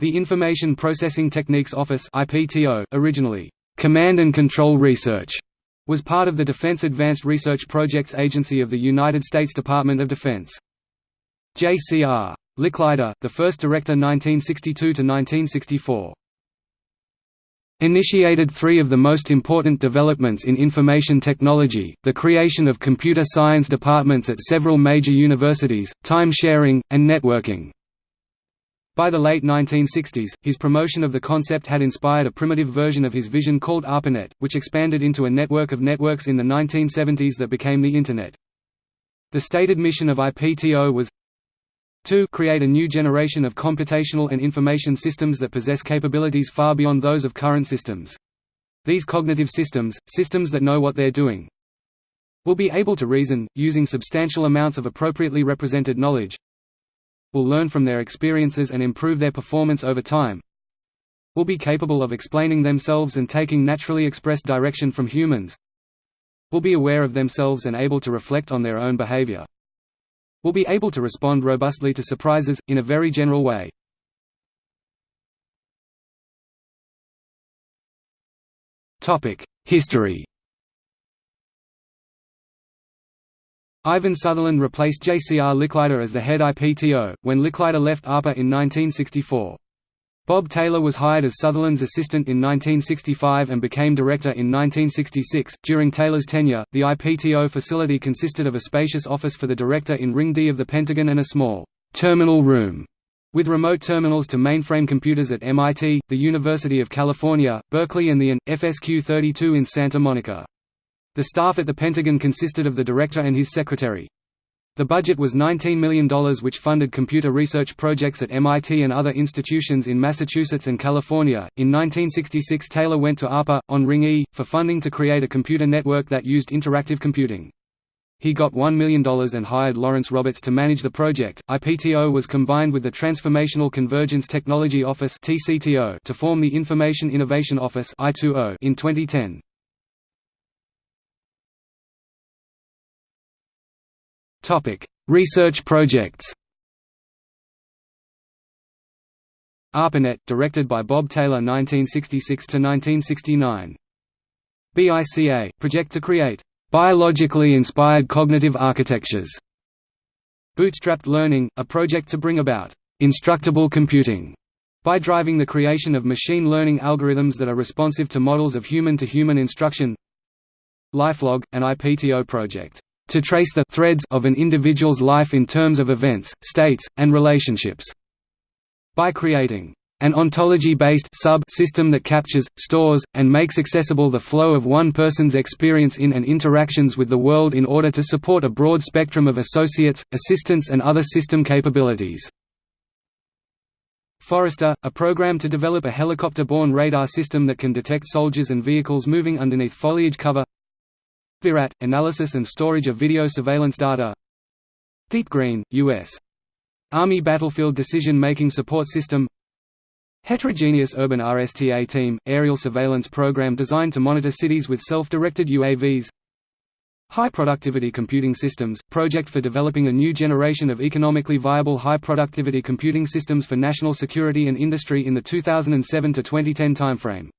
The Information Processing Techniques Office originally, "'Command and Control Research' was part of the Defense Advanced Research Projects Agency of the United States Department of Defense. J.C.R. Licklider, the first director 1962–1964. Initiated three of the most important developments in information technology, the creation of computer science departments at several major universities, time sharing, and networking. By the late 1960s, his promotion of the concept had inspired a primitive version of his vision called ARPANET, which expanded into a network of networks in the 1970s that became the Internet. The stated mission of IPTO was to create a new generation of computational and information systems that possess capabilities far beyond those of current systems. These cognitive systems, systems that know what they're doing, will be able to reason, using substantial amounts of appropriately represented knowledge, will learn from their experiences and improve their performance over time. Will be capable of explaining themselves and taking naturally expressed direction from humans. Will be aware of themselves and able to reflect on their own behavior. Will be able to respond robustly to surprises, in a very general way. History Ivan Sutherland replaced J.C.R. Licklider as the head IPTO, when Licklider left ARPA in 1964. Bob Taylor was hired as Sutherland's assistant in 1965 and became director in 1966. During Taylor's tenure, the IPTO facility consisted of a spacious office for the director in Ring D of the Pentagon and a small terminal room with remote terminals to mainframe computers at MIT, the University of California, Berkeley and the AN. FSQ-32 in Santa Monica. The staff at the Pentagon consisted of the director and his secretary. The budget was $19 million which funded computer research projects at MIT and other institutions in Massachusetts and California. In 1966 Taylor went to ARPA, on Ring E, for funding to create a computer network that used interactive computing. He got $1 million and hired Lawrence Roberts to manage the project. IPTO was combined with the Transformational Convergence Technology Office to form the Information Innovation Office in 2010. Research projects. ARPANET, directed by Bob Taylor 1966 to 1969. BICA, project to create biologically inspired cognitive architectures. Bootstrapped Learning, a project to bring about instructable computing by driving the creation of machine learning algorithms that are responsive to models of human-to-human -human instruction LifeLog, an IPTO project to trace the threads of an individual's life in terms of events, states, and relationships. By creating an ontology-based sub-system that captures, stores, and makes accessible the flow of one person's experience in and interactions with the world in order to support a broad spectrum of associates, assistants and other system capabilities. FORESTER, a program to develop a helicopter-borne radar system that can detect soldiers and vehicles moving underneath foliage cover VIRAT – analysis and storage of video surveillance data. Deep Green, U.S. Army Battlefield Decision-Making Support System. Heterogeneous Urban RSTA Team – aerial surveillance program designed to monitor cities with self-directed UAVs High Productivity Computing Systems – project for developing a new generation of economically viable high-productivity computing systems for national security and industry in the 2007–2010 timeframe